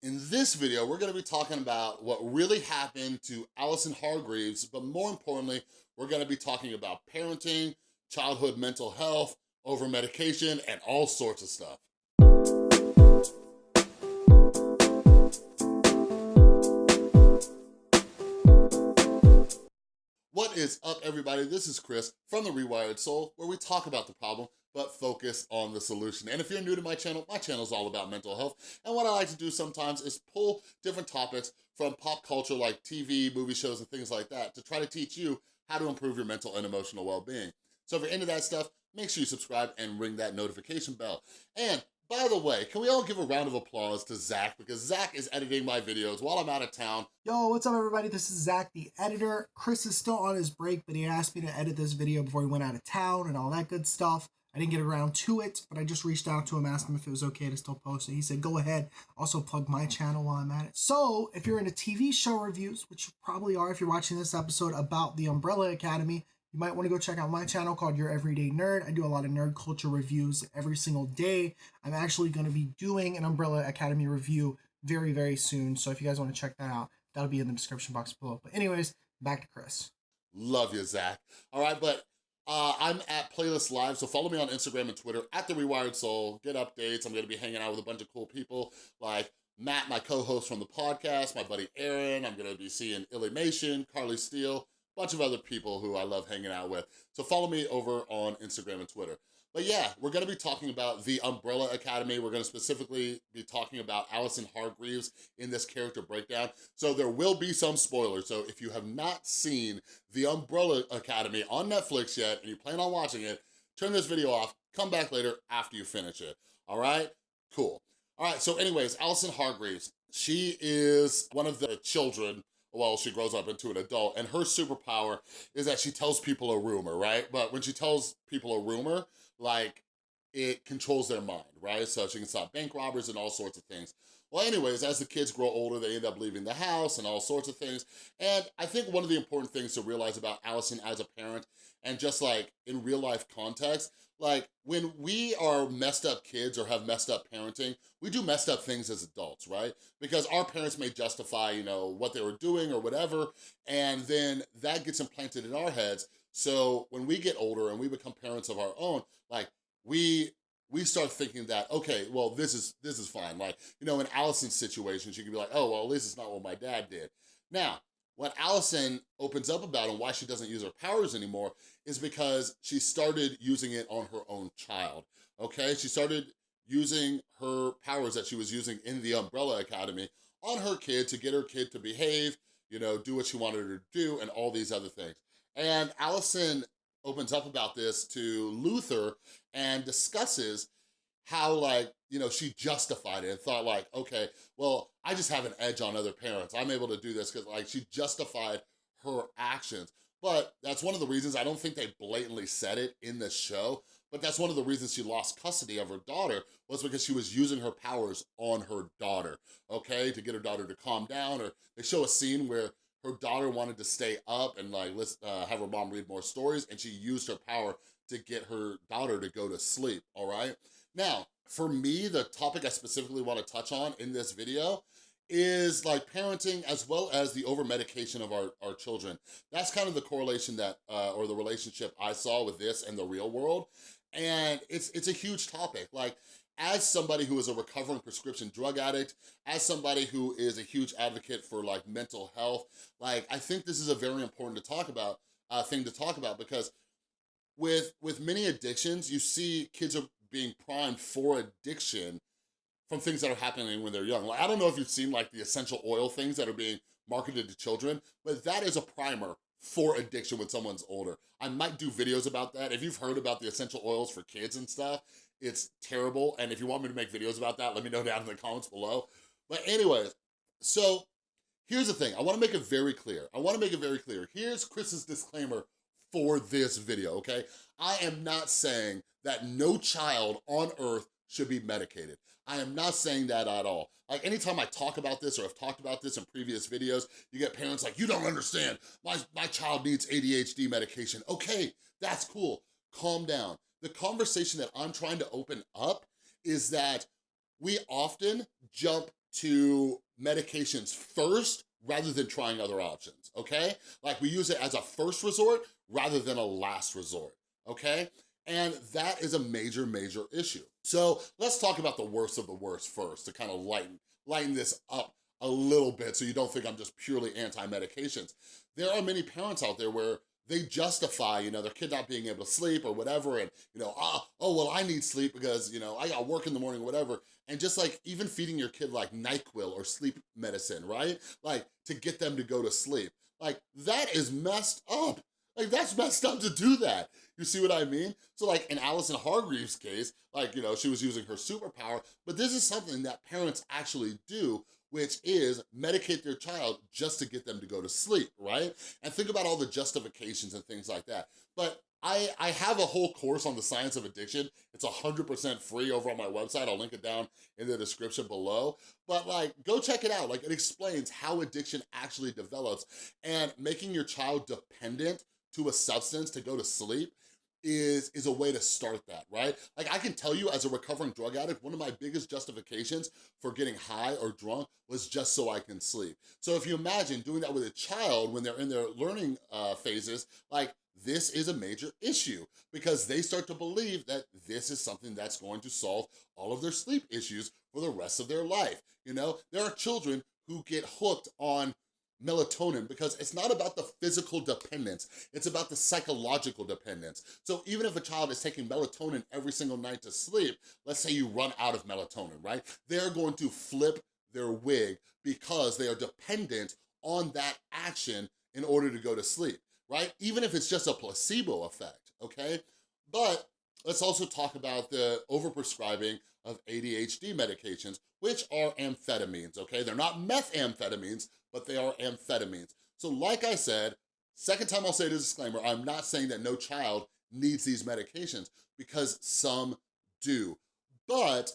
In this video, we're gonna be talking about what really happened to Allison Hargreaves, but more importantly, we're gonna be talking about parenting, childhood mental health, over medication, and all sorts of stuff. What is up, everybody? This is Chris from The Rewired Soul, where we talk about the problem, but focus on the solution. And if you're new to my channel, my channel is all about mental health. And what I like to do sometimes is pull different topics from pop culture like TV, movie shows, and things like that to try to teach you how to improve your mental and emotional well-being. So if you're into that stuff, make sure you subscribe and ring that notification bell. And by the way, can we all give a round of applause to Zach because Zach is editing my videos while I'm out of town. Yo, what's up everybody? This is Zach, the editor. Chris is still on his break, but he asked me to edit this video before he went out of town and all that good stuff. I didn't get around to it, but I just reached out to him, asked him if it was okay to still post it. He said, go ahead. Also plug my channel while I'm at it. So if you're into TV show reviews, which you probably are if you're watching this episode about the Umbrella Academy, you might want to go check out my channel called Your Everyday Nerd. I do a lot of nerd culture reviews every single day. I'm actually going to be doing an Umbrella Academy review very, very soon. So if you guys want to check that out, that'll be in the description box below. But anyways, back to Chris. Love you, Zach. All right, but uh, I'm at Playlist Live, so follow me on Instagram and Twitter at The Rewired Soul. Get updates. I'm going to be hanging out with a bunch of cool people like Matt, my co-host from the podcast, my buddy Aaron. I'm going to be seeing Illymation, Carly Steele, bunch of other people who I love hanging out with. So follow me over on Instagram and Twitter. But yeah, we're gonna be talking about the Umbrella Academy. We're gonna specifically be talking about Allison Hargreaves in this character breakdown. So there will be some spoilers. So if you have not seen the Umbrella Academy on Netflix yet and you plan on watching it, turn this video off, come back later after you finish it, all right? Cool. All right, so anyways, Allison Hargreaves, she is one of the children well, she grows up into an adult, and her superpower is that she tells people a rumor, right? But when she tells people a rumor, like, it controls their mind, right? So she can stop bank robbers and all sorts of things. Well, anyways, as the kids grow older, they end up leaving the house and all sorts of things. And I think one of the important things to realize about Allison as a parent and just like in real life context, like when we are messed up kids or have messed up parenting, we do messed up things as adults, right? Because our parents may justify, you know, what they were doing or whatever, and then that gets implanted in our heads. So when we get older and we become parents of our own, like we we start thinking that, okay, well, this is this is fine. Like, you know, in Allison's situation, she could be like, oh, well, at least it's not what my dad did. Now, what Allison opens up about and why she doesn't use her powers anymore is because she started using it on her own child, okay? She started using her powers that she was using in the Umbrella Academy on her kid to get her kid to behave, you know, do what she wanted her to do and all these other things. And Allison opens up about this to Luther and discusses how like, you know, she justified it and thought like, okay, well, I just have an edge on other parents. I'm able to do this because like she justified her actions. But that's one of the reasons I don't think they blatantly said it in the show, but that's one of the reasons she lost custody of her daughter was because she was using her powers on her daughter, okay? To get her daughter to calm down or they show a scene where her daughter wanted to stay up and like let's uh, have her mom read more stories and she used her power to get her daughter to go to sleep, all right? Now, for me, the topic I specifically wanna touch on in this video is like parenting as well as the over-medication of our, our children. That's kind of the correlation that, uh, or the relationship I saw with this and the real world. And it's, it's a huge topic. Like, as somebody who is a recovering prescription drug addict, as somebody who is a huge advocate for like mental health, like I think this is a very important to talk about, uh, thing to talk about because with, with many addictions, you see kids are being primed for addiction from things that are happening when they're young. Like, I don't know if you've seen like the essential oil things that are being marketed to children, but that is a primer for addiction when someone's older. I might do videos about that. If you've heard about the essential oils for kids and stuff, it's terrible. And if you want me to make videos about that, let me know down in the comments below. But anyways, so here's the thing. I wanna make it very clear. I wanna make it very clear. Here's Chris's disclaimer for this video, okay? I am not saying that no child on earth should be medicated. I am not saying that at all. Like anytime I talk about this or I've talked about this in previous videos, you get parents like, you don't understand, my, my child needs ADHD medication. Okay, that's cool, calm down. The conversation that I'm trying to open up is that we often jump to medications first rather than trying other options, okay? Like we use it as a first resort rather than a last resort, okay? And that is a major, major issue. So let's talk about the worst of the worst first to kind of lighten, lighten this up a little bit so you don't think I'm just purely anti-medications. There are many parents out there where they justify, you know, their kid not being able to sleep or whatever, and, you know, oh, oh, well, I need sleep because, you know, I got work in the morning, or whatever. And just like even feeding your kid like NyQuil or sleep medicine, right? Like to get them to go to sleep. Like that is messed up. Like that's messed up to do that. You see what I mean? So like in Allison Hargreaves' case, like, you know, she was using her superpower, but this is something that parents actually do which is medicate their child just to get them to go to sleep, right? And think about all the justifications and things like that. But I, I have a whole course on the science of addiction. It's 100% free over on my website. I'll link it down in the description below. But like, go check it out. Like it explains how addiction actually develops and making your child dependent to a substance to go to sleep is, is a way to start that, right? Like I can tell you as a recovering drug addict, one of my biggest justifications for getting high or drunk was just so I can sleep. So if you imagine doing that with a child when they're in their learning uh, phases, like this is a major issue because they start to believe that this is something that's going to solve all of their sleep issues for the rest of their life. You know, there are children who get hooked on melatonin because it's not about the physical dependence, it's about the psychological dependence. So even if a child is taking melatonin every single night to sleep, let's say you run out of melatonin, right? They're going to flip their wig because they are dependent on that action in order to go to sleep, right? Even if it's just a placebo effect, okay? But let's also talk about the overprescribing of ADHD medications, which are amphetamines, okay? They're not methamphetamines, but they are amphetamines. So like I said, second time I'll say this disclaimer, I'm not saying that no child needs these medications because some do. But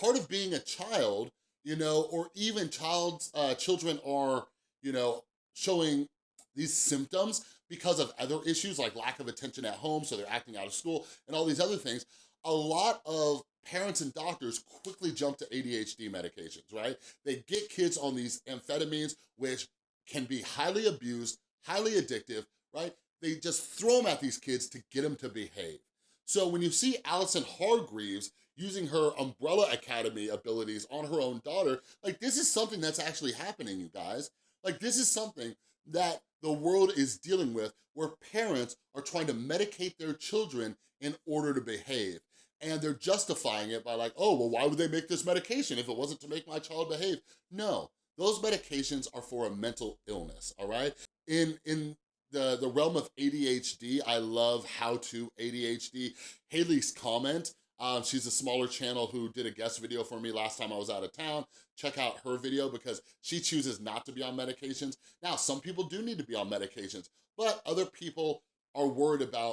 part of being a child, you know, or even child's, uh, children are, you know, showing these symptoms because of other issues like lack of attention at home, so they're acting out of school and all these other things, a lot of parents and doctors quickly jump to ADHD medications, right? They get kids on these amphetamines, which can be highly abused, highly addictive, right? They just throw them at these kids to get them to behave. So when you see Allison Hargreaves using her Umbrella Academy abilities on her own daughter, like this is something that's actually happening, you guys. Like this is something that the world is dealing with where parents are trying to medicate their children in order to behave and they're justifying it by like, oh, well, why would they make this medication if it wasn't to make my child behave? No, those medications are for a mental illness, all right? In, in the, the realm of ADHD, I love how to ADHD. Haley's comment, um, she's a smaller channel who did a guest video for me last time I was out of town. Check out her video because she chooses not to be on medications. Now, some people do need to be on medications, but other people are worried about,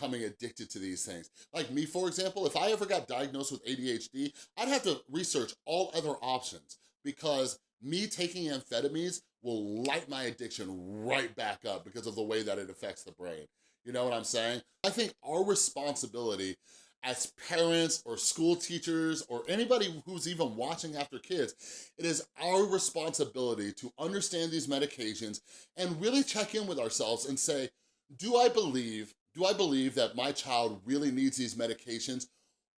becoming addicted to these things. Like me, for example, if I ever got diagnosed with ADHD, I'd have to research all other options because me taking amphetamines will light my addiction right back up because of the way that it affects the brain. You know what I'm saying? I think our responsibility as parents or school teachers or anybody who's even watching after kids, it is our responsibility to understand these medications and really check in with ourselves and say, do I believe do I believe that my child really needs these medications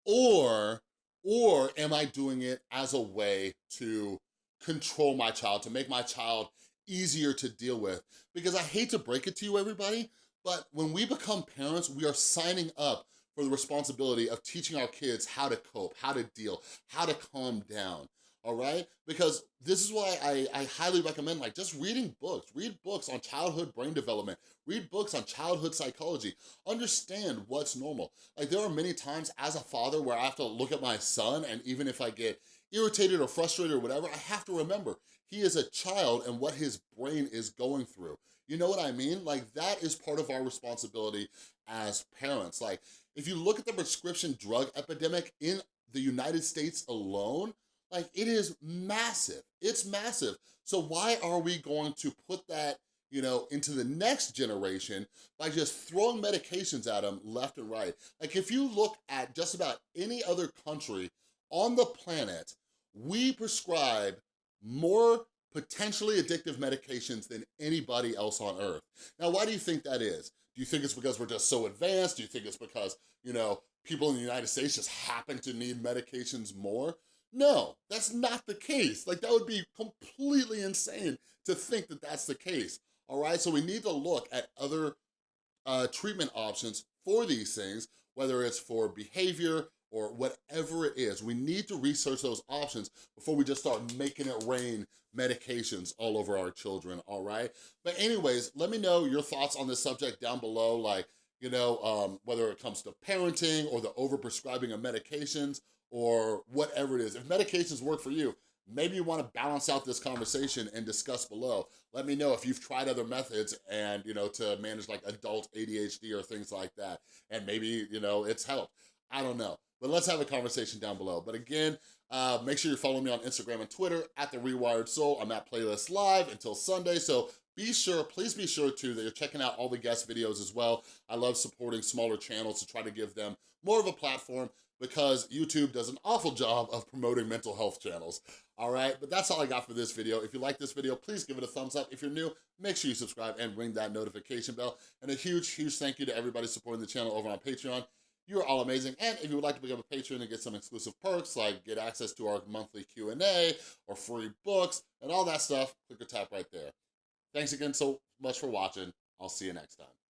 or, or am I doing it as a way to control my child, to make my child easier to deal with? Because I hate to break it to you, everybody, but when we become parents, we are signing up for the responsibility of teaching our kids how to cope, how to deal, how to calm down all right? Because this is why I, I highly recommend like just reading books. Read books on childhood brain development. Read books on childhood psychology. Understand what's normal. Like there are many times as a father where I have to look at my son and even if I get irritated or frustrated or whatever, I have to remember he is a child and what his brain is going through. You know what I mean? Like that is part of our responsibility as parents. Like if you look at the prescription drug epidemic in the United States alone, like it is massive, it's massive. So why are we going to put that you know, into the next generation by just throwing medications at them left and right. Like if you look at just about any other country on the planet we prescribe more potentially addictive medications than anybody else on earth. Now, why do you think that is? Do you think it's because we're just so advanced? Do you think it's because, you know, people in the United States just happen to need medications more? No, that's not the case. Like, that would be completely insane to think that that's the case, all right? So we need to look at other uh, treatment options for these things, whether it's for behavior or whatever it is. We need to research those options before we just start making it rain medications all over our children, all right? But anyways, let me know your thoughts on this subject down below, like, you know, um, whether it comes to parenting or the overprescribing of medications or whatever it is. If medications work for you, maybe you wanna balance out this conversation and discuss below. Let me know if you've tried other methods and, you know, to manage like adult ADHD or things like that. And maybe, you know, it's helped. I don't know. But let's have a conversation down below. But again, uh, make sure you're following me on Instagram and Twitter at The Rewired Soul. I'm at Playlist Live until Sunday, so be sure, please be sure too, that you're checking out all the guest videos as well. I love supporting smaller channels to try to give them more of a platform because YouTube does an awful job of promoting mental health channels. All right, but that's all I got for this video. If you like this video, please give it a thumbs up. If you're new, make sure you subscribe and ring that notification bell. And a huge, huge thank you to everybody supporting the channel over on Patreon. You're all amazing. And if you would like to become a patron and get some exclusive perks, like get access to our monthly Q&A or free books and all that stuff, click or tap right there. Thanks again so much for watching. I'll see you next time.